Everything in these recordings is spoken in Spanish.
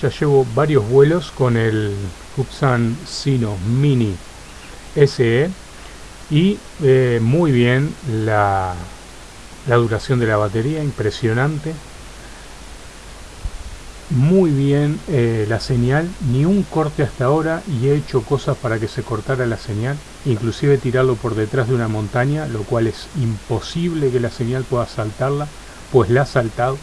Ya llevo varios vuelos con el Hubsan Sino Mini SE y eh, muy bien la, la duración de la batería, impresionante. Muy bien eh, la señal, ni un corte hasta ahora y he hecho cosas para que se cortara la señal, inclusive tirarlo por detrás de una montaña, lo cual es imposible que la señal pueda saltarla, pues la ha saltado,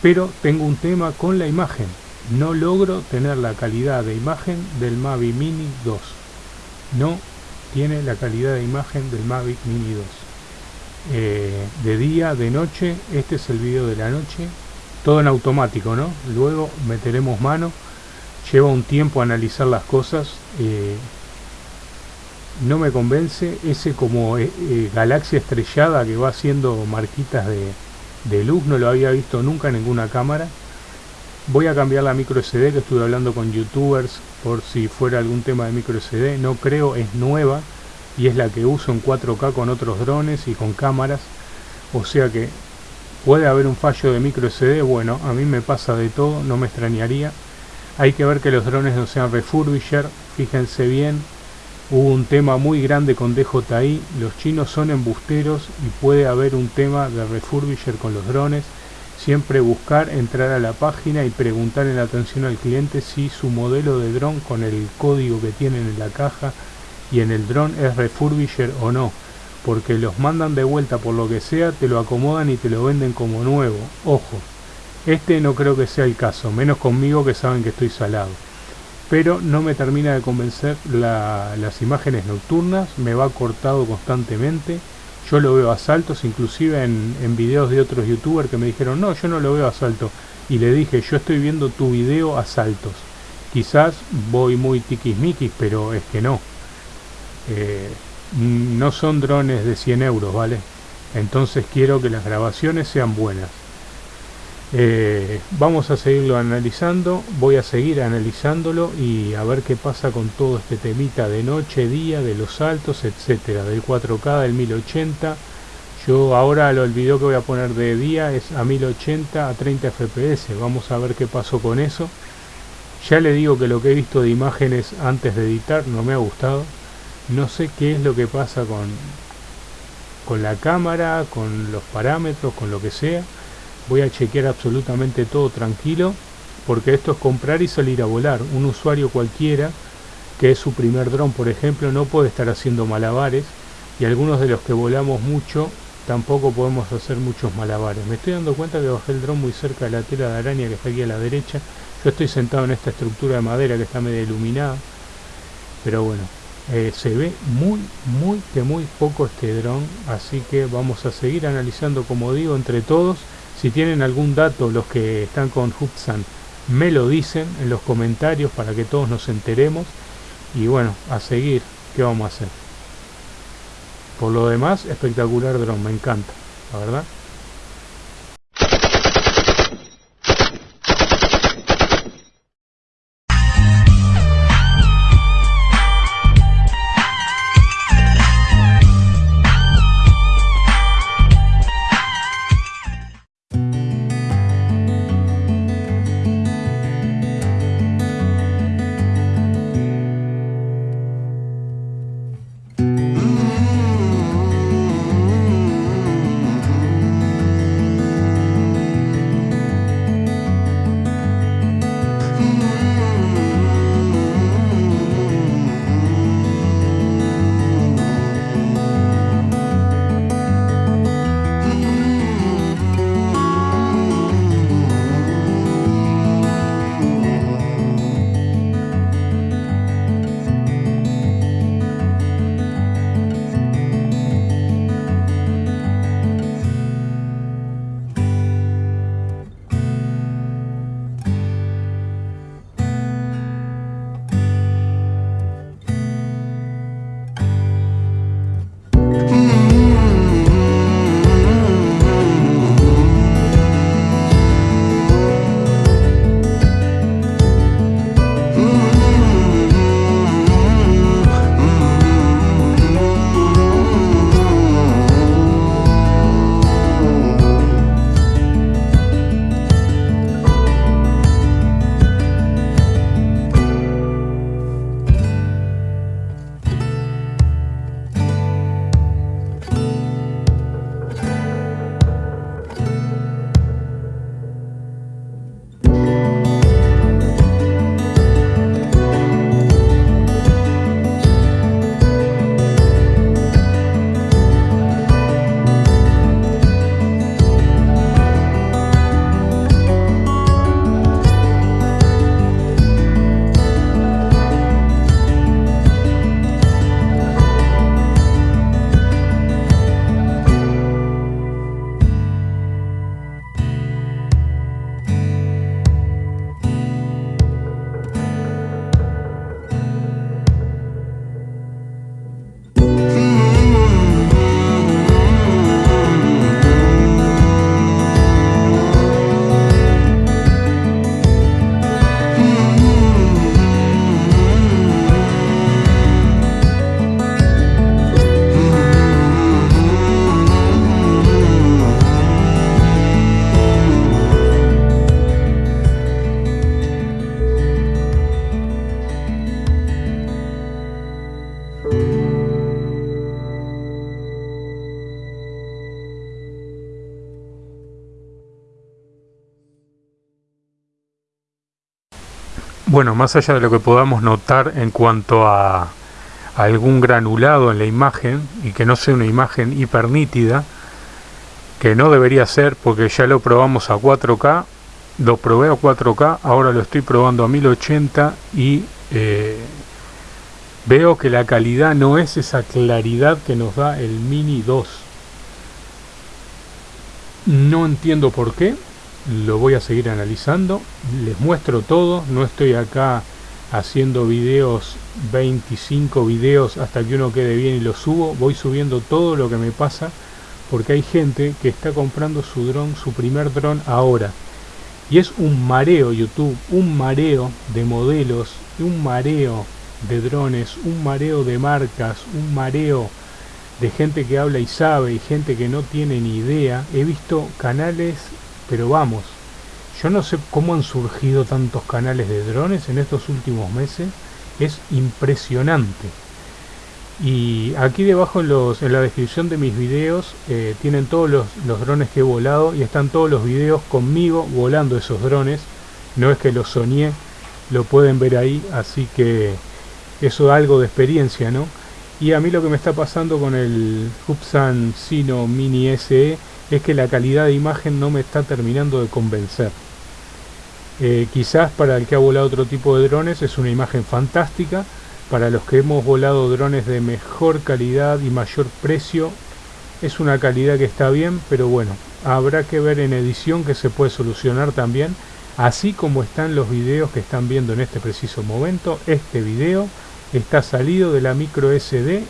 pero tengo un tema con la imagen, no logro tener la calidad de imagen del Mavic Mini 2, no tiene la calidad de imagen del Mavic Mini 2. Eh, de día, de noche, este es el video de la noche, todo en automático, ¿no? Luego meteremos mano, lleva un tiempo analizar las cosas, eh, no me convence ese como eh, galaxia estrellada que va haciendo marquitas de, de, luz, no lo había visto nunca en ninguna cámara. Voy a cambiar la micro SD que estuve hablando con youtubers por si fuera algún tema de micro SD, no creo, es nueva y es la que uso en 4K con otros drones y con cámaras, o sea que Puede haber un fallo de micro SD, bueno, a mí me pasa de todo, no me extrañaría. Hay que ver que los drones no sean refurbisher, fíjense bien. Hubo un tema muy grande con DJI, los chinos son embusteros y puede haber un tema de refurbisher con los drones. Siempre buscar, entrar a la página y preguntar en atención al cliente si su modelo de dron con el código que tienen en la caja y en el dron es refurbisher o no porque los mandan de vuelta por lo que sea, te lo acomodan y te lo venden como nuevo. Ojo, este no creo que sea el caso, menos conmigo que saben que estoy salado. Pero no me termina de convencer las imágenes nocturnas, me va cortado constantemente. Yo lo veo a saltos, inclusive en, en videos de otros youtubers que me dijeron, no, yo no lo veo a salto. Y le dije, yo estoy viendo tu video a saltos. Quizás voy muy tiquismiquis, pero es que no. Eh, no son drones de 100 euros, ¿vale? Entonces quiero que las grabaciones sean buenas. Eh, vamos a seguirlo analizando, voy a seguir analizándolo y a ver qué pasa con todo este temita de noche, día, de los saltos, etcétera, del 4K, del 1080. Yo ahora el video que voy a poner de día es a 1080 a 30 fps, vamos a ver qué pasó con eso. Ya le digo que lo que he visto de imágenes antes de editar no me ha gustado, no sé qué es lo que pasa con, con la cámara, con los parámetros, con lo que sea. Voy a chequear absolutamente todo tranquilo, porque esto es comprar y salir a volar. Un usuario cualquiera, que es su primer dron, por ejemplo, no puede estar haciendo malabares, y algunos de los que volamos mucho, tampoco podemos hacer muchos malabares. Me estoy dando cuenta que bajé el dron muy cerca de la tela de araña que está aquí a la derecha. Yo estoy sentado en esta estructura de madera que está medio iluminada, pero bueno, eh, se ve muy muy que muy poco este dron así que vamos a seguir analizando como digo entre todos si tienen algún dato los que están con Hubsan me lo dicen en los comentarios para que todos nos enteremos. Y bueno a seguir qué vamos a hacer por lo demás espectacular dron me encanta la verdad Bueno, más allá de lo que podamos notar en cuanto a, algún granulado en la imagen y que no sea una imagen hiper nítida, que no debería ser porque ya lo probamos a 4K, lo probé a 4K, ahora lo estoy probando a 1080 y eh, veo que la calidad no es esa claridad que nos da el Mini 2. No entiendo por qué, lo voy a seguir analizando, les muestro todo, no estoy acá haciendo videos, 25 videos hasta que uno quede bien y lo subo, voy subiendo todo lo que me pasa porque hay gente que está comprando su dron, su primer dron ahora. Y es un mareo YouTube, un mareo de modelos, un mareo de drones, un mareo de marcas, un mareo de gente que habla y sabe y gente que no tiene ni idea. He visto canales, pero vamos, yo no sé cómo han surgido tantos canales de drones en estos últimos meses. Es impresionante. Y aquí debajo en, los, en la descripción de mis videos eh, tienen todos los, los, drones que he volado y están todos los videos conmigo volando esos drones. No es que los soñé, lo pueden ver ahí, así que eso es algo de experiencia, ¿no? Y a mí lo que me está pasando con el Hubsan Sino Mini SE es que la calidad de imagen no me está terminando de convencer. Eh, quizás para el que ha volado otro tipo de drones es una imagen fantástica, para los que hemos volado drones de mejor calidad y mayor precio es una calidad que está bien, pero bueno, habrá que ver en edición que se puede solucionar también, así como están los videos que están viendo en este preciso momento. Este video está salido de la micro SD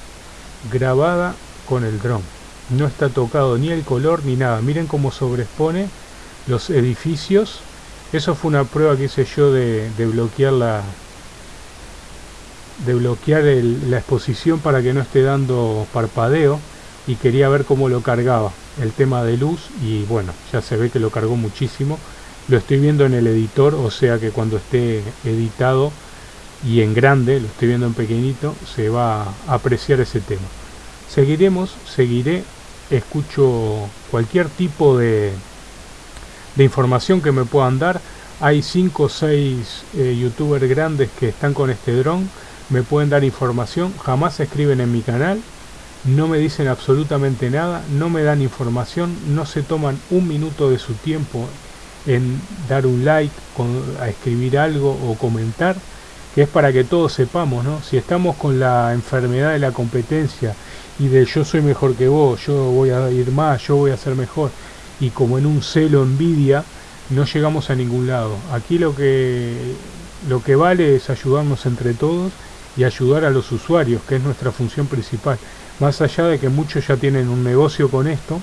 grabada con el dron. No está tocado ni el color ni nada. Miren cómo sobreexpone los edificios. Eso fue una prueba que hice yo de, bloquear la de bloquear la exposición para que no esté dando parpadeo y quería ver cómo lo cargaba el tema de luz y bueno ya se ve que lo cargó muchísimo. Lo estoy viendo en el editor o sea que cuando esté editado y en grande lo estoy viendo en pequeñito se va a apreciar ese tema. Seguiremos seguiré escucho cualquier tipo de información que me puedan dar. Hay 5 o 6 eh, youtubers grandes que están con este dron, me pueden dar información, jamás escriben en mi canal, no me dicen absolutamente nada, no me dan información, no se toman un minuto de su tiempo en dar un like, a escribir algo o comentar, que es para que todos sepamos, ¿no? Si estamos con la enfermedad de la competencia y de yo soy mejor que vos, yo voy a ir más, yo voy a ser mejor, y como en un celo envidia no llegamos a ningún lado. Aquí lo que, lo que vale es ayudarnos entre todos y ayudar a los usuarios, que es nuestra función principal. Más allá de que muchos ya tienen un negocio con esto,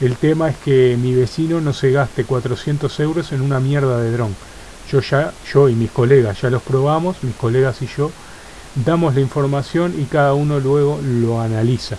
el tema es que mi vecino no se gaste 400 euros en una mierda de dron. Yo ya, yo y mis colegas ya los probamos, mis colegas y yo, damos la información y cada uno luego lo analiza.